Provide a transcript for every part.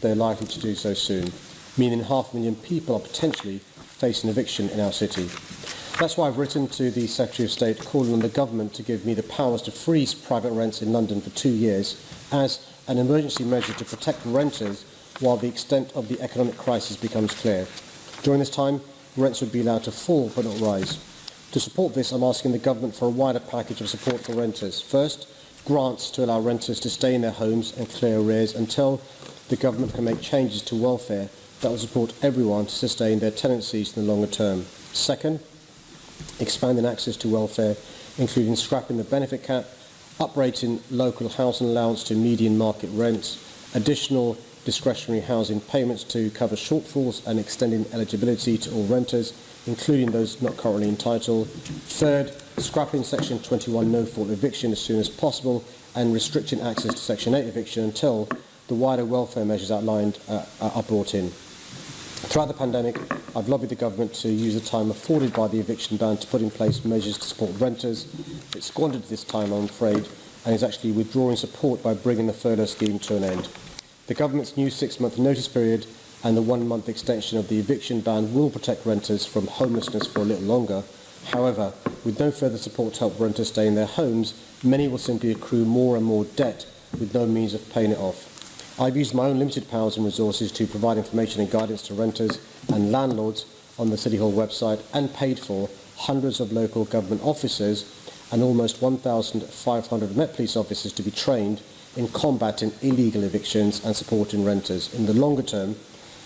they're likely to do so soon, meaning half a million people are potentially facing eviction in our city. That's why I've written to the Secretary of State calling on the government to give me the powers to freeze private rents in London for two years as an emergency measure to protect renters while the extent of the economic crisis becomes clear. During this time, rents would be allowed to fall but not rise. To support this, I'm asking the government for a wider package of support for renters. First, grants to allow renters to stay in their homes and clear arrears until the government can make changes to welfare that will support everyone to sustain their tenancies in the longer term. Second, expanding access to welfare, including scrapping the benefit cap, uprating local housing allowance to median market rents, additional discretionary housing payments to cover shortfalls and extending eligibility to all renters, including those not currently entitled. Third, scrapping Section 21 no-fault eviction as soon as possible and restricting access to Section 8 eviction until the wider welfare measures outlined uh, are brought in. Throughout the pandemic, I've lobbied the government to use the time afforded by the eviction ban to put in place measures to support renters. It squandered this time, I'm afraid, and is actually withdrawing support by bringing the furlough scheme to an end. The government's new six-month notice period and the one-month extension of the eviction ban will protect renters from homelessness for a little longer. However, with no further support to help renters stay in their homes, many will simply accrue more and more debt with no means of paying it off. I've used my own limited powers and resources to provide information and guidance to renters and landlords on the City Hall website and paid for hundreds of local government officers and almost 1,500 Met Police officers to be trained in combating illegal evictions and supporting renters. In the longer term,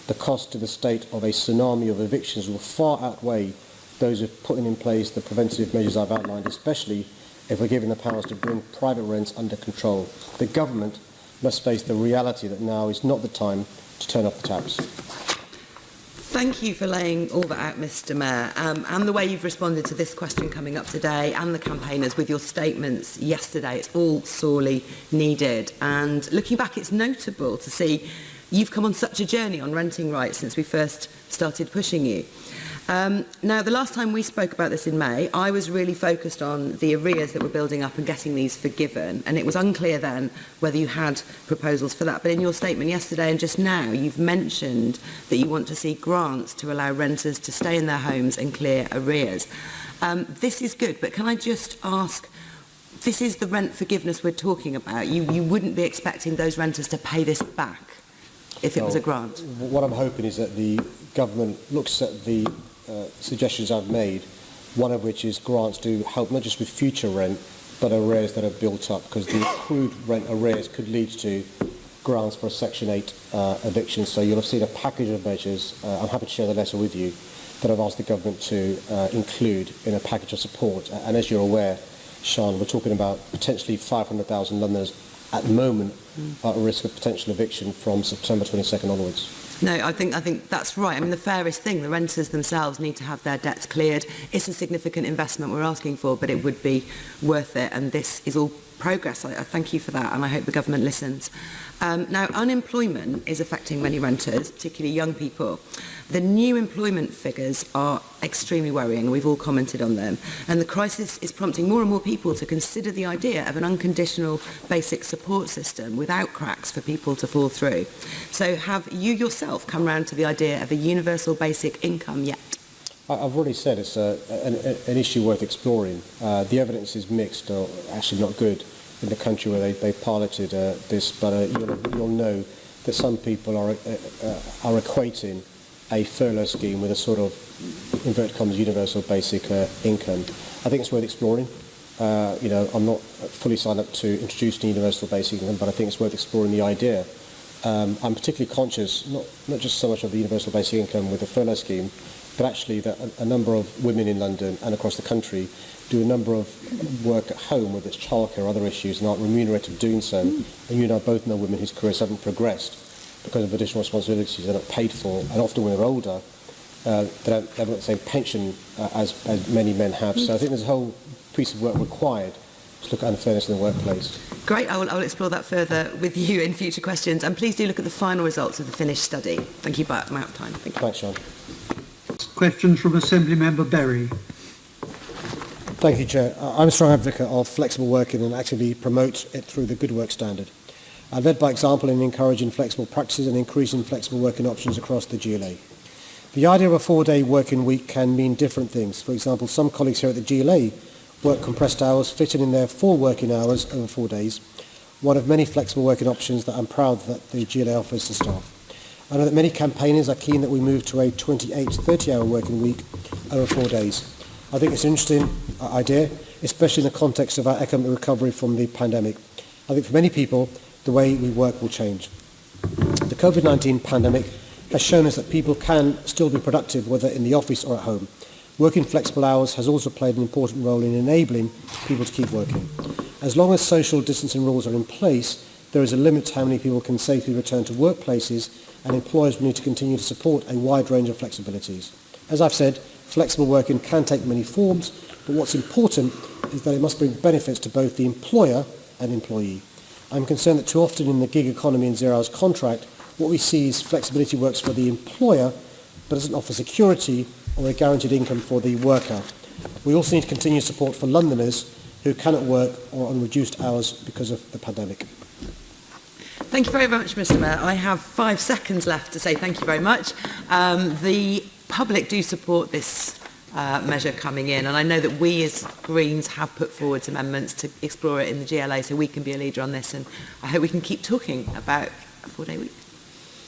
the cost to the state of a tsunami of evictions will far outweigh those of putting in place the preventative measures I've outlined, especially if we're given the powers to bring private rents under control. The government must face the reality that now is not the time to turn off the taps. Thank you for laying all that out, Mr Mayor, um, and the way you've responded to this question coming up today and the campaigners with your statements yesterday. It's all sorely needed. And looking back, it's notable to see you've come on such a journey on renting rights since we first started pushing you. Um, now, the last time we spoke about this in May, I was really focused on the arrears that were building up and getting these forgiven, and it was unclear then whether you had proposals for that. But in your statement yesterday and just now, you've mentioned that you want to see grants to allow renters to stay in their homes and clear arrears. Um, this is good, but can I just ask, this is the rent forgiveness we're talking about. You, you wouldn't be expecting those renters to pay this back if it well, was a grant. What I'm hoping is that the government looks at the Uh, suggestions I've made, one of which is grants to help not just with future rent, but arrears that are built up, because the accrued rent arrears could lead to grounds for a Section 8 uh, eviction. So you'll have seen a package of measures, uh, I'm happy to share the letter with you, that I've asked the government to uh, include in a package of support. And as you're aware, Sean, we're talking about potentially 500,000 Londoners at the moment mm. at risk of potential eviction from September 22nd onwards. No, I think I think that's right. I mean, the fairest thing, the renters themselves need to have their debts cleared. It's a significant investment we're asking for, but it would be worth it. And this is all progress. I, I thank you for that and I hope the government listens. Um, now, unemployment is affecting many renters, particularly young people. The new employment figures are extremely worrying. We've all commented on them. And the crisis is prompting more and more people to consider the idea of an unconditional basic support system without cracks for people to fall through. So have you yourself come round to the idea of a universal basic income yet I've already said it's a, an, an, issue worth exploring. Uh, the evidence is mixed, or actually not good, in the country where they, they piloted uh, this, but uh, you'll, you'll, know that some people are, uh, uh, are equating a furlough scheme with a sort of, inverted commas, universal basic uh, income. I think it's worth exploring. Uh, you know, I'm not fully signed up to introducing universal basic income, but I think it's worth exploring the idea. Um, I'm particularly conscious, not, not just so much of the universal basic income with the furlough scheme, but actually that a, a number of women in London and across the country do a number of work at home, whether it's childcare or other issues, and aren't remunerated doing so. Mm. And you and I both know women whose careers haven't progressed because of additional responsibilities they're not paid for, and often when they're older, uh, they, don't, they haven't got the same pension uh, as, as many men have. So I think there's a whole piece of work required to look at unfairness in the workplace. Great, I will, I will explore that further with you in future questions. And please do look at the final results of the finished study. Thank you, but I'm out of time. Thank you. Thanks, Sean. Questions from Assembly Member Berry. Thank you, Chair. I'm a strong advocate of flexible working and actively promote it through the Good Work Standard. I led by example in encouraging flexible practices and increasing flexible working options across the GLA. The idea of a four-day working week can mean different things. For example, some colleagues here at the GLA work compressed hours, fitting in their four working hours over four days, one of many flexible working options that I'm proud that the GLA offers to staff. I know that many campaigners are keen that we move to a 28 30 hour working week over four days. I think it's an interesting uh, idea, especially in the context of our economic recovery from the pandemic. I think for many people, the way we work will change. The COVID-19 pandemic has shown us that people can still be productive, whether in the office or at home. Working flexible hours has also played an important role in enabling people to keep working. As long as social distancing rules are in place, There is a limit to how many people can safely return to workplaces and employers will need to continue to support a wide range of flexibilities. As I've said, flexible working can take many forms, but what's important is that it must bring benefits to both the employer and employee. I'm concerned that too often in the gig economy and zero-hours contract, what we see is flexibility works for the employer, but doesn't offer security or a guaranteed income for the worker. We also need to continue support for Londoners who cannot work or on reduced hours because of the pandemic. Thank you very much, Mr Mayor. I have five seconds left to say thank you very much. Um, the public do support this uh, measure coming in. And I know that we as Greens have put forward amendments to explore it in the GLA, so we can be a leader on this. And I hope we can keep talking about a four-day week.